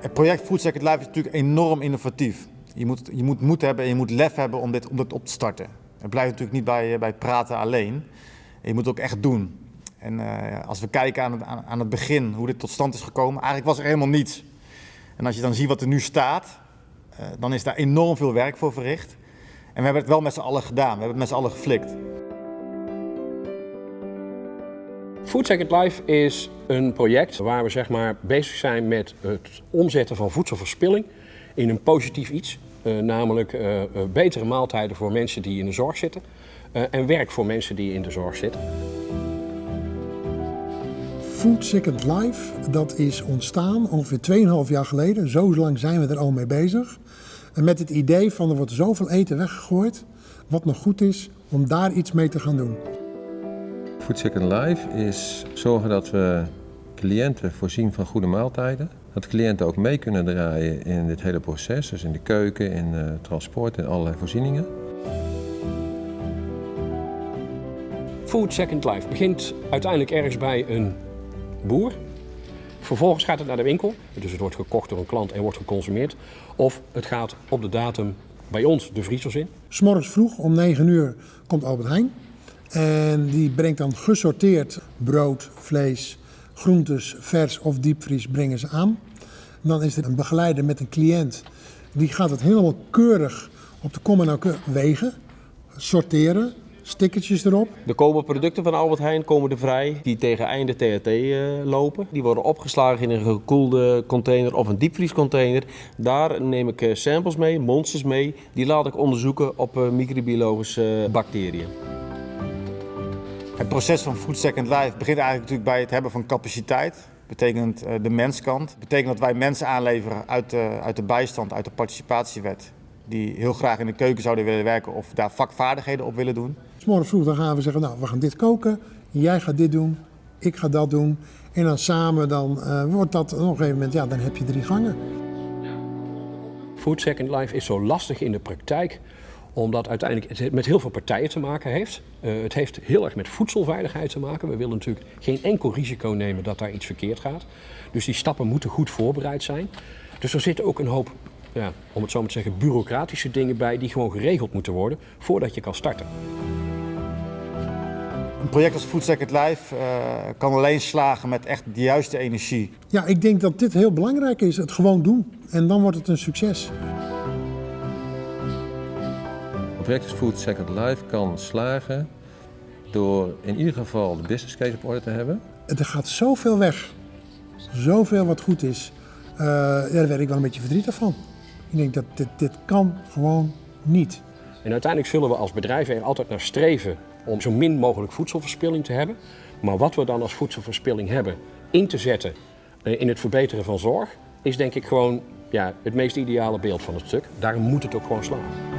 Het project Food Second Life is natuurlijk enorm innovatief. Je moet, je moet moed hebben en je moet lef hebben om dit, om dit op te starten. Het blijft natuurlijk niet bij, bij praten alleen. Je moet het ook echt doen. En uh, als we kijken aan het, aan, het begin, hoe dit tot stand is gekomen, eigenlijk was er helemaal niets. En als je dan ziet wat er nu staat, uh, dan is daar enorm veel werk voor verricht. En we hebben het wel met z'n allen gedaan, we hebben het met z'n allen geflikt. Food Second Life is een project waar we zeg maar, bezig zijn met het omzetten van voedselverspilling in een positief iets. Uh, namelijk uh, uh, betere maaltijden voor mensen die in de zorg zitten en werk voor mensen die in de zorg zitten. Food Second Life, dat is ontstaan ongeveer 2,5 jaar geleden. Zo lang zijn we er al mee bezig. En met het idee van er wordt zoveel eten weggegooid, wat nog goed is, om daar iets mee te gaan doen. Food Second Life is zorgen dat we cliënten voorzien van goede maaltijden. Dat cliënten ook mee kunnen draaien in dit hele proces, dus in de keuken, in uh, transport, in allerlei voorzieningen. Food Second Life begint uiteindelijk ergens bij een boer. Vervolgens gaat het naar de winkel, dus het wordt gekocht door een klant en wordt geconsumeerd. Of het gaat op de datum bij ons de vriezers in. S'morgens vroeg om 9 uur komt Albert Heijn. En die brengt dan gesorteerd brood, vlees, groentes, vers of diepvries brengen ze aan. Dan is er een begeleider met een cliënt. Die gaat het helemaal keurig op de kom en wegen, sorteren, stickertjes erop. Er komen producten van Albert Heijn komen er vrij die tegen einde THT uh, lopen. Die worden opgeslagen in een gekoelde container of een diepvriescontainer. Daar neem ik uh, samples mee, monsters mee. Die laat ik onderzoeken op uh, microbiologische bacteriën. Het proces van Food Second Life begint eigenlijk natuurlijk bij het hebben van capaciteit. Betekent de menskant. Betekent dat wij mensen aanleveren uit de, uit de bijstand, uit de participatiewet. Die heel graag in de keuken zouden willen werken of daar vakvaardigheden op willen doen. Morgen vroeg dan gaan we zeggen, nou we gaan dit koken, jij gaat dit doen, ik ga dat doen. En dan samen dan uh, wordt dat op een gegeven moment, ja dan heb je drie gangen. Food Second Life is zo lastig in de praktijk omdat uiteindelijk het met heel veel partijen te maken heeft. Uh, het heeft heel erg met voedselveiligheid te maken. We willen natuurlijk geen enkel risico nemen dat daar iets verkeerd gaat. Dus die stappen moeten goed voorbereid zijn. Dus er zitten ook een hoop, ja, om het zo maar te zeggen, bureaucratische dingen bij die gewoon geregeld moeten worden voordat je kan starten. Een project als Food Second Life uh, kan alleen slagen met echt de juiste energie. Ja, ik denk dat dit heel belangrijk is. Het gewoon doen. En dan wordt het een succes. Project Food Second Life kan slagen door in ieder geval de business case op orde te hebben. Er gaat zoveel weg. Zoveel wat goed is. Uh, ja, daar werd ik wel een beetje verdrietig van. Ik denk dat dit, dit kan gewoon niet. En uiteindelijk zullen we als bedrijven er altijd naar streven om zo min mogelijk voedselverspilling te hebben. Maar wat we dan als voedselverspilling hebben in te zetten in het verbeteren van zorg, is denk ik gewoon ja, het meest ideale beeld van het stuk. Daarom moet het ook gewoon slaan.